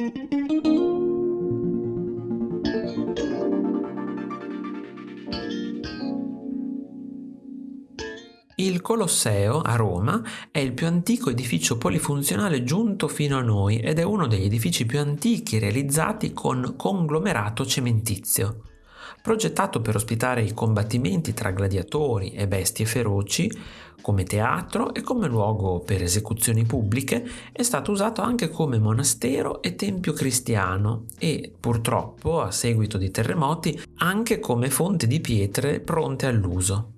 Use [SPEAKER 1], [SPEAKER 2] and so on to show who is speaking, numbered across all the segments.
[SPEAKER 1] Il Colosseo a Roma è il più antico edificio polifunzionale giunto fino a noi ed è uno degli edifici più antichi realizzati con conglomerato cementizio. Progettato per ospitare i combattimenti tra gladiatori e bestie feroci, come teatro e come luogo per esecuzioni pubbliche, è stato usato anche come monastero e tempio cristiano e, purtroppo, a seguito di terremoti, anche come fonte di pietre pronte all'uso.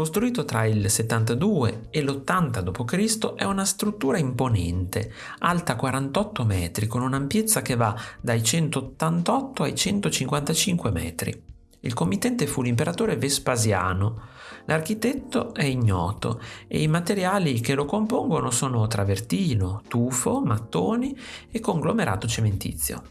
[SPEAKER 1] Costruito tra il 72 e l'80 d.C., è una struttura imponente, alta 48 metri, con un'ampiezza che va dai 188 ai 155 metri. Il committente fu l'imperatore Vespasiano. L'architetto è ignoto e i materiali che lo compongono sono travertino, tufo, mattoni e conglomerato cementizio.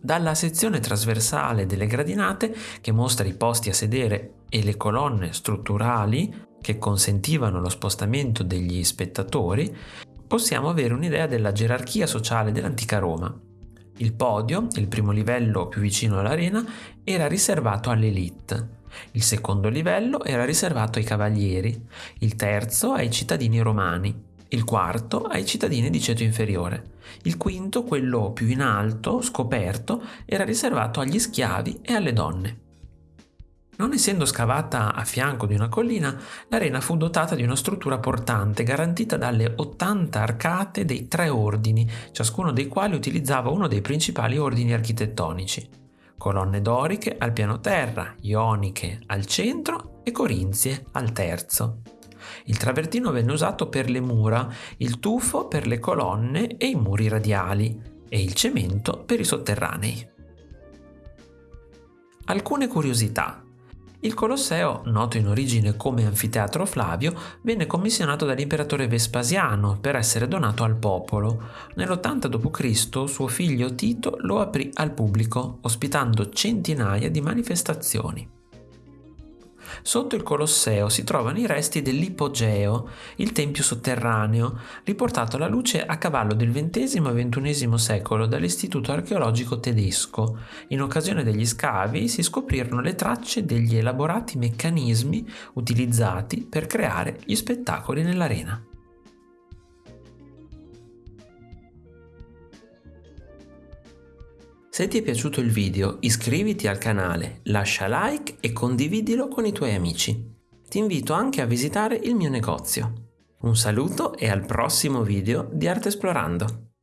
[SPEAKER 1] Dalla sezione trasversale delle gradinate, che mostra i posti a sedere e le colonne strutturali che consentivano lo spostamento degli spettatori, possiamo avere un'idea della gerarchia sociale dell'antica Roma. Il podio, il primo livello più vicino all'arena, era riservato all'elite. Il secondo livello era riservato ai cavalieri, il terzo ai cittadini romani, il quarto ai cittadini di ceto inferiore, il quinto, quello più in alto, scoperto, era riservato agli schiavi e alle donne. Non essendo scavata a fianco di una collina, l'arena fu dotata di una struttura portante garantita dalle 80 arcate dei tre ordini, ciascuno dei quali utilizzava uno dei principali ordini architettonici. Colonne doriche al piano terra, ioniche al centro e corinzie al terzo. Il travertino venne usato per le mura, il tufo per le colonne e i muri radiali e il cemento per i sotterranei. Alcune curiosità. Il Colosseo, noto in origine come Anfiteatro Flavio, venne commissionato dall'imperatore Vespasiano per essere donato al popolo. Nell'80 d.C. suo figlio Tito lo aprì al pubblico, ospitando centinaia di manifestazioni. Sotto il Colosseo si trovano i resti dell'Ipogeo, il tempio sotterraneo, riportato alla luce a cavallo del XX e XXI secolo dall'Istituto archeologico tedesco. In occasione degli scavi si scoprirono le tracce degli elaborati meccanismi utilizzati per creare gli spettacoli nell'arena. Se ti è piaciuto il video iscriviti al canale, lascia like e condividilo con i tuoi amici. Ti invito anche a visitare il mio negozio. Un saluto e al prossimo video di Arte Esplorando!